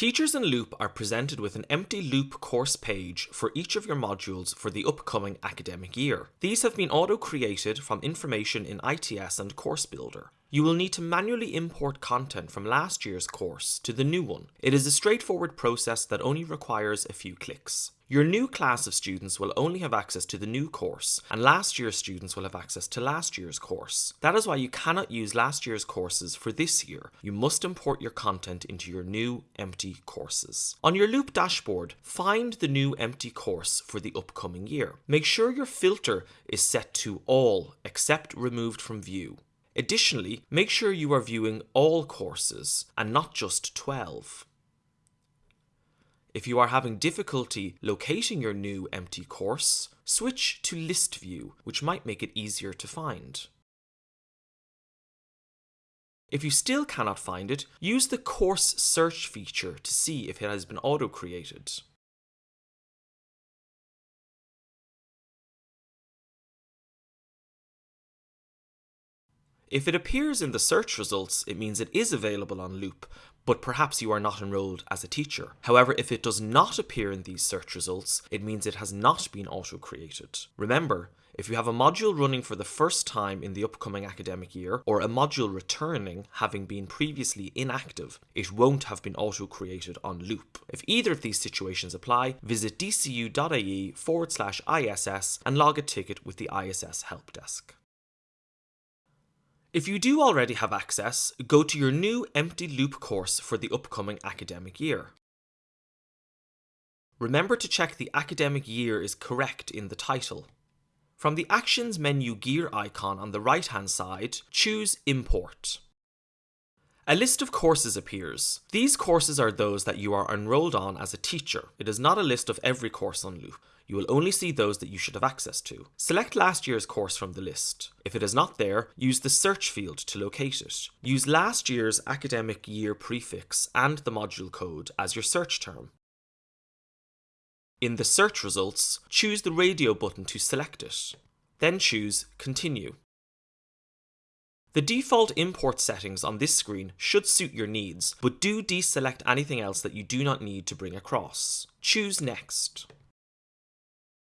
Teachers in Loop are presented with an empty Loop course page for each of your modules for the upcoming academic year. These have been auto-created from information in ITS and Course Builder. You will need to manually import content from last year's course to the new one. It is a straightforward process that only requires a few clicks. Your new class of students will only have access to the new course, and last year's students will have access to last year's course. That is why you cannot use last year's courses for this year. You must import your content into your new empty courses. On your Loop dashboard, find the new empty course for the upcoming year. Make sure your filter is set to all except removed from view. Additionally, make sure you are viewing all courses and not just 12. If you are having difficulty locating your new empty course, switch to List View, which might make it easier to find. If you still cannot find it, use the Course Search feature to see if it has been auto-created. If it appears in the search results, it means it is available on Loop, but perhaps you are not enrolled as a teacher. However, if it does not appear in these search results, it means it has not been auto-created. Remember, if you have a module running for the first time in the upcoming academic year, or a module returning having been previously inactive, it won't have been auto-created on Loop. If either of these situations apply, visit dcu.ie forward slash ISS and log a ticket with the ISS help desk. If you do already have access, go to your new empty loop course for the upcoming academic year. Remember to check the academic year is correct in the title. From the Actions menu gear icon on the right hand side, choose Import. A list of courses appears. These courses are those that you are enrolled on as a teacher. It is not a list of every course on Loop. You will only see those that you should have access to. Select last year's course from the list. If it is not there, use the search field to locate it. Use last year's academic year prefix and the module code as your search term. In the search results, choose the radio button to select it. Then choose Continue. The default import settings on this screen should suit your needs, but do deselect anything else that you do not need to bring across. Choose Next.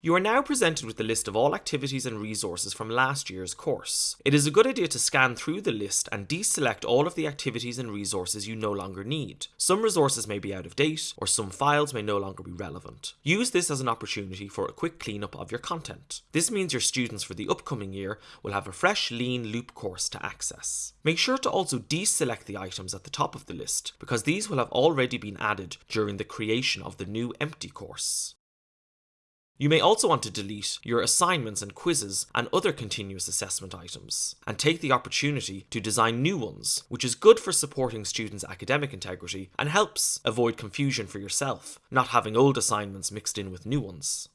You are now presented with the list of all activities and resources from last year's course. It is a good idea to scan through the list and deselect all of the activities and resources you no longer need. Some resources may be out of date, or some files may no longer be relevant. Use this as an opportunity for a quick cleanup of your content. This means your students for the upcoming year will have a fresh lean loop course to access. Make sure to also deselect the items at the top of the list, because these will have already been added during the creation of the new empty course. You may also want to delete your assignments and quizzes and other continuous assessment items, and take the opportunity to design new ones, which is good for supporting students' academic integrity and helps avoid confusion for yourself, not having old assignments mixed in with new ones.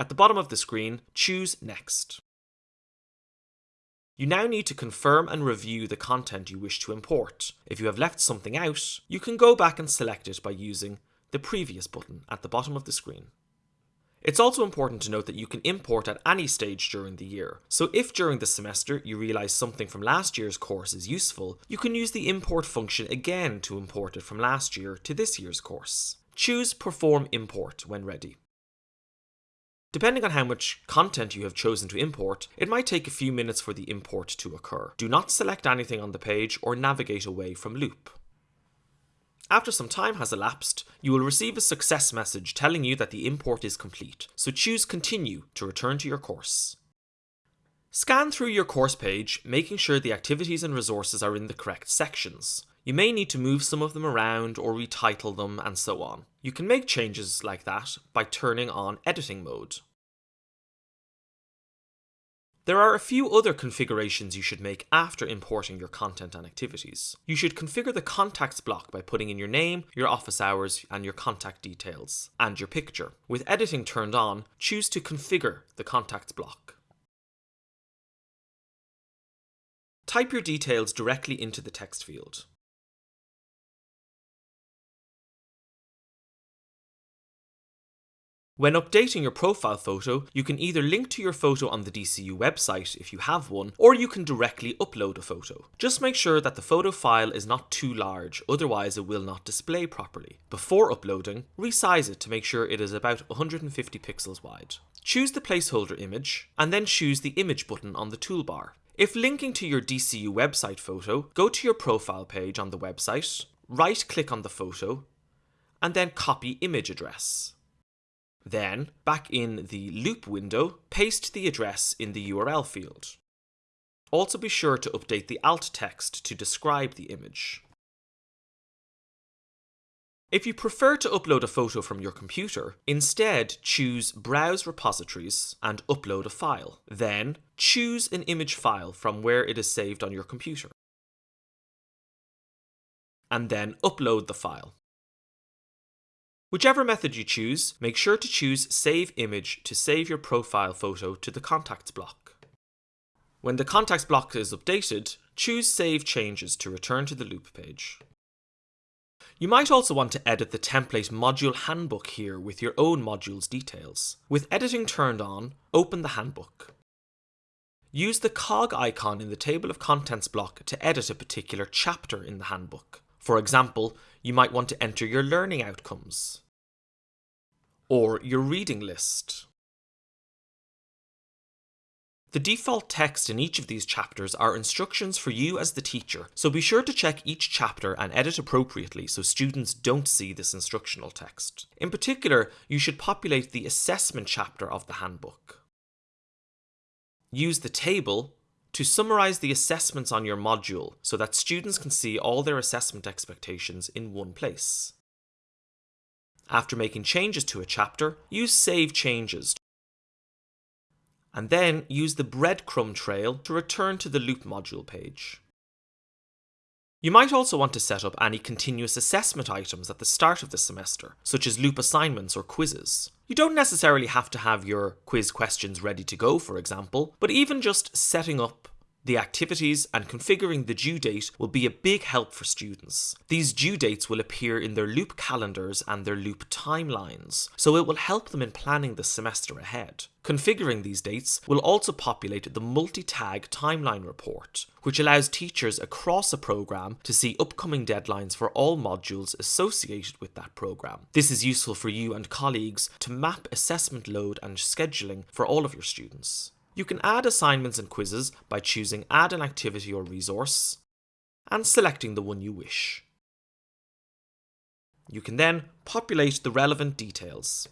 At the bottom of the screen, choose Next. You now need to confirm and review the content you wish to import. If you have left something out, you can go back and select it by using the previous button at the bottom of the screen. It's also important to note that you can import at any stage during the year, so if during the semester you realise something from last year's course is useful, you can use the import function again to import it from last year to this year's course. Choose Perform Import when ready. Depending on how much content you have chosen to import, it might take a few minutes for the import to occur. Do not select anything on the page or navigate away from Loop. After some time has elapsed, you will receive a success message telling you that the import is complete, so choose Continue to return to your course. Scan through your course page, making sure the activities and resources are in the correct sections. You may need to move some of them around or retitle them and so on. You can make changes like that by turning on editing mode. There are a few other configurations you should make after importing your content and activities. You should configure the contacts block by putting in your name, your office hours, and your contact details, and your picture. With editing turned on, choose to configure the contacts block. Type your details directly into the text field. When updating your profile photo, you can either link to your photo on the DCU website if you have one, or you can directly upload a photo. Just make sure that the photo file is not too large, otherwise it will not display properly. Before uploading, resize it to make sure it is about 150 pixels wide. Choose the placeholder image, and then choose the image button on the toolbar. If linking to your DCU website photo, go to your profile page on the website, right click on the photo, and then copy image address. Then, back in the loop window, paste the address in the URL field. Also be sure to update the alt text to describe the image. If you prefer to upload a photo from your computer, instead choose Browse Repositories and upload a file. Then choose an image file from where it is saved on your computer. And then upload the file. Whichever method you choose, make sure to choose Save Image to save your profile photo to the Contacts block. When the Contacts block is updated, choose Save Changes to return to the loop page. You might also want to edit the template module handbook here with your own module's details. With editing turned on, open the handbook. Use the cog icon in the table of contents block to edit a particular chapter in the handbook. For example, you might want to enter your learning outcomes or your reading list. The default text in each of these chapters are instructions for you as the teacher, so be sure to check each chapter and edit appropriately so students don't see this instructional text. In particular, you should populate the assessment chapter of the handbook. Use the table to summarise the assessments on your module so that students can see all their assessment expectations in one place. After making changes to a chapter, use Save Changes and then use the breadcrumb trail to return to the loop module page. You might also want to set up any continuous assessment items at the start of the semester, such as loop assignments or quizzes. You don't necessarily have to have your quiz questions ready to go, for example, but even just setting up the activities and configuring the due date will be a big help for students. These due dates will appear in their loop calendars and their loop timelines, so it will help them in planning the semester ahead. Configuring these dates will also populate the multi-tag timeline report, which allows teachers across a program to see upcoming deadlines for all modules associated with that program. This is useful for you and colleagues to map assessment load and scheduling for all of your students. You can add assignments and quizzes by choosing Add an activity or resource and selecting the one you wish. You can then populate the relevant details.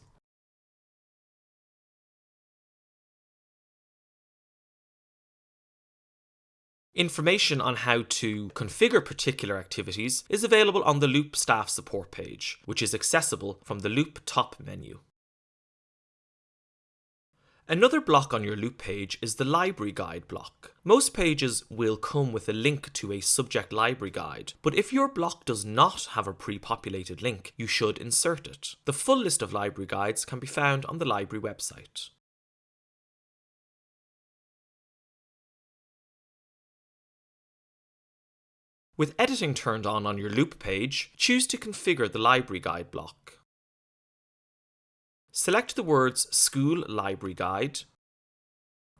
Information on how to configure particular activities is available on the Loop staff support page, which is accessible from the Loop top menu. Another block on your loop page is the library guide block. Most pages will come with a link to a subject library guide, but if your block does not have a pre-populated link, you should insert it. The full list of library guides can be found on the library website. With editing turned on on your loop page, choose to configure the library guide block. Select the words School Library Guide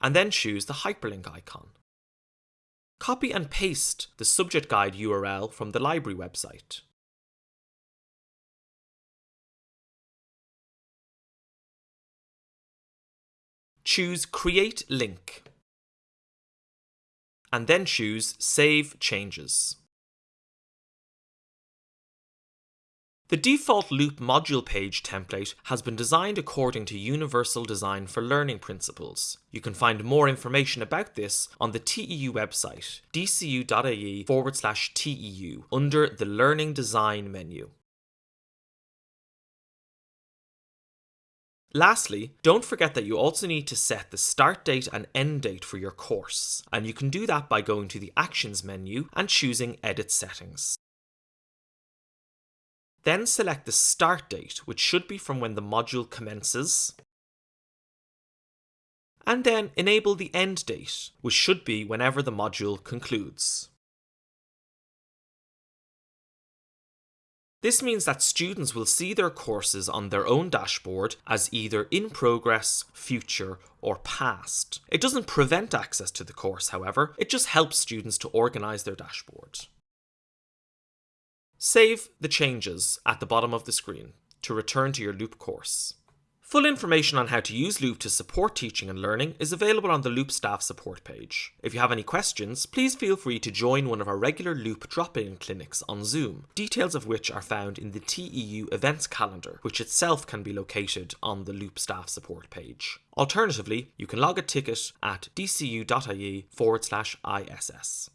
and then choose the hyperlink icon. Copy and paste the subject guide URL from the library website. Choose Create Link and then choose Save Changes. The default loop module page template has been designed according to Universal Design for Learning principles. You can find more information about this on the TEU website, dcu.ie forward slash TEU, under the Learning Design menu. Lastly, don't forget that you also need to set the start date and end date for your course, and you can do that by going to the Actions menu and choosing Edit Settings. Then select the start date, which should be from when the module commences. And then enable the end date, which should be whenever the module concludes. This means that students will see their courses on their own dashboard as either in progress, future, or past. It doesn't prevent access to the course, however, it just helps students to organise their dashboard. Save the changes at the bottom of the screen to return to your Loop course. Full information on how to use Loop to support teaching and learning is available on the Loop staff support page. If you have any questions, please feel free to join one of our regular Loop drop-in clinics on Zoom, details of which are found in the TEU events calendar, which itself can be located on the Loop staff support page. Alternatively, you can log a ticket at dcu.ie forward slash ISS.